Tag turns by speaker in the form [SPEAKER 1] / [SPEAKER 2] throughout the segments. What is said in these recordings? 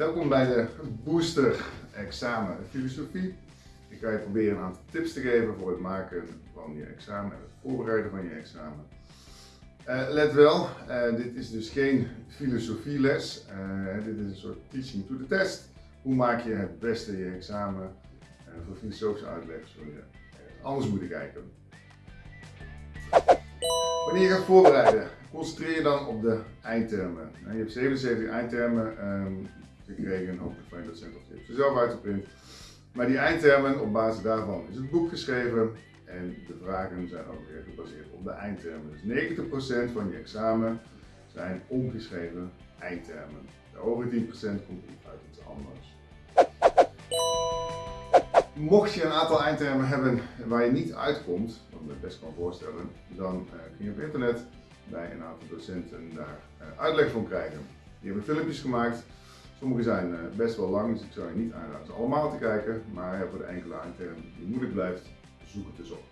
[SPEAKER 1] Welkom bij de Booster Examen Filosofie. Ik ga je proberen een aantal tips te geven voor het maken van je examen en het voorbereiden van je examen. Uh, let wel, uh, dit is dus geen filosofieles. Uh, dit is een soort teaching to the test. Hoe maak je het beste je examen voor filosofische uitleg zul je anders moeten kijken. Wanneer je gaat voorbereiden, concentreer je dan op de eindtermen. Je hebt 77 eindtermen gekregen, hopelijk van je of je hebt ze zelf uitgeprint. Maar die eindtermen, op basis daarvan is het boek geschreven en de vragen zijn ook weer gebaseerd op de eindtermen. Dus 90% van je examen zijn ongeschreven eindtermen. De over 10% komt uit iets anders. Mocht je een aantal eindtermen hebben waar je niet uitkomt, wat ik me best kan voorstellen, dan uh, kun je op internet bij een aantal docenten daar uh, uitleg van krijgen. Die hebben filmpjes gemaakt. Sommige zijn uh, best wel lang, dus ik zou je niet aanraden ze allemaal te kijken. Maar voor de enkele eindtermen die moeilijk blijft, zoek het dus op.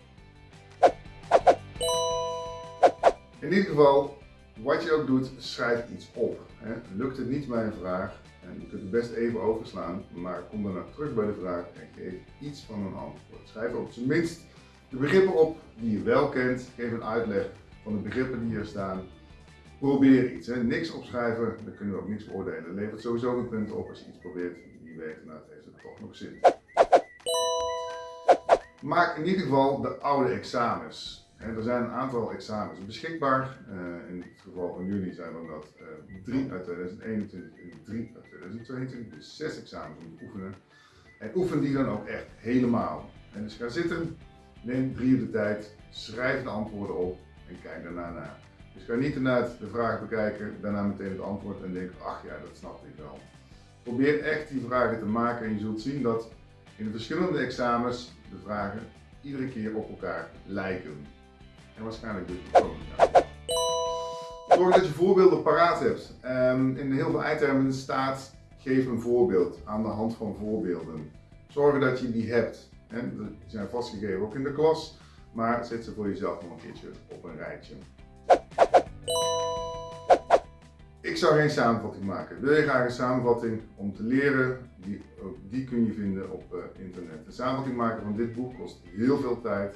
[SPEAKER 1] In ieder geval, wat je ook doet, schrijf iets op. Lukt het niet bij een vraag, en je kunt het best even overslaan, maar kom dan terug bij de vraag en geef iets van een antwoord. Schrijf op zijn minst de begrippen op die je wel kent. Geef een uitleg van de begrippen die hier staan. Probeer iets. Niks opschrijven, dan kunnen we ook niks beoordelen. Levert sowieso een punt op als je iets probeert. Wie weet, nou, het heeft het toch nog zin. Maak in ieder geval de oude examens. er zijn een aantal examens beschikbaar. Uh, in het geval van jullie zijn dat uh, drie uit 2021 en drie uit 2022. Dus zes examens om te oefenen. En oefen die dan ook echt helemaal. En dus ga zitten, neem drie uur de tijd, schrijf de antwoorden op en kijk daarna naar. Dus ga niet inderdaad de vraag bekijken, daarna meteen het antwoord en denk, ach ja, dat snap ik wel. Probeer echt die vragen te maken en je zult zien dat in de verschillende examens de vragen iedere keer op elkaar lijken. En waarschijnlijk dus ook. Zorg dat je voorbeelden paraat hebt. Um, in heel veel eindtermen staat geef een voorbeeld aan de hand van voorbeelden. Zorg dat je die hebt. En die zijn vastgegeven ook in de klas, maar zet ze voor jezelf nog een keertje op een rijtje. Zou geen samenvatting maken. Wil je graag een samenvatting om te leren? Die, die kun je vinden op uh, internet. De samenvatting maken van dit boek kost heel veel tijd.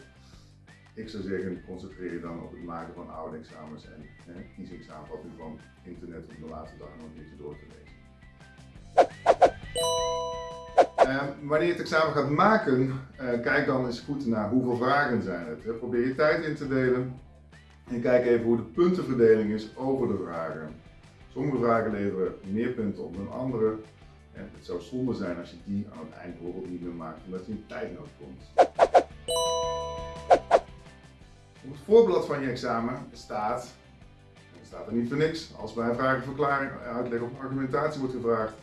[SPEAKER 1] Ik zou zeggen, concentreer je dan op het maken van oude examens en eh, kies een samenvatting van internet om de laatste dag nog een door te lezen. Uh, wanneer je het examen gaat maken, uh, kijk dan eens goed naar hoeveel vragen zijn het. Probeer je tijd in te delen en kijk even hoe de puntenverdeling is over de vragen. Sommige vragen leveren meer punten op dan andere. En het zou zonde zijn als je die aan het eind bijvoorbeeld niet meer maakt omdat je in tijdnood komt. Op het voorblad van je examen staat, staat er niet voor niks, als bij een vragenverklaring, uitleg of argumentatie wordt gevraagd,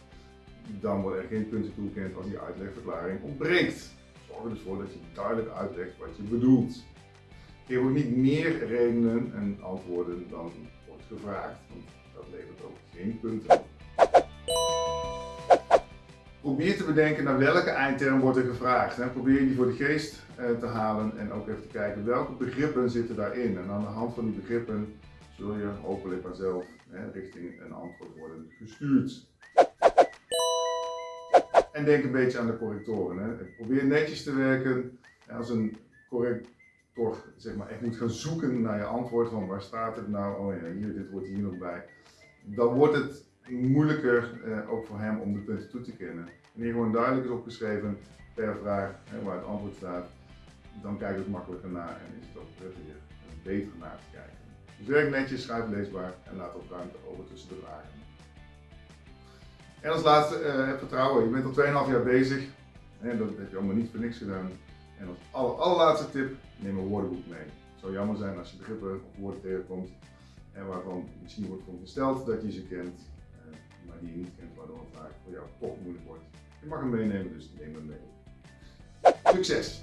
[SPEAKER 1] dan worden er geen punten toegekend als die uitlegverklaring ontbreekt. Zorg er dus voor dat je duidelijk uitlegt wat je bedoelt. Geef ook niet meer redenen en antwoorden dan gevraagd, want dat levert ook geen punten op. Probeer te bedenken naar welke eindterm wordt er gevraagd. Hè. Probeer die voor de geest eh, te halen en ook even te kijken welke begrippen zitten daarin. En aan de hand van die begrippen zul je hopelijk vanzelf hè, richting een antwoord worden gestuurd. En denk een beetje aan de correctoren. Probeer netjes te werken. Als een corrector zeg maar, echt moet gaan zoeken naar je antwoord van waar staat het nou, oh ja, hier, dit hoort hier nog bij. Dan wordt het moeilijker eh, ook voor hem om de punten toe te kennen. Wanneer gewoon duidelijk is opgeschreven per vraag waar het antwoord staat, dan kijkt het makkelijker naar en is het ook prettiger beter naar te kijken. Dus werk netjes, schrijf leesbaar en laat ook ruimte over tussen de vragen. En als laatste, heb vertrouwen. Je bent al 2,5 jaar bezig. En dat heb je allemaal niet voor niks gedaan. En als aller, allerlaatste tip, neem een woordenboek mee. Het zou jammer zijn als je begrippen of woorden tegenkomt en waarvan misschien wordt verondersteld dat je ze kent, uh, maar die je niet kent, waardoor het vaak voor jou toch moeilijk wordt. Je mag hem meenemen, dus neem hem mee. Succes!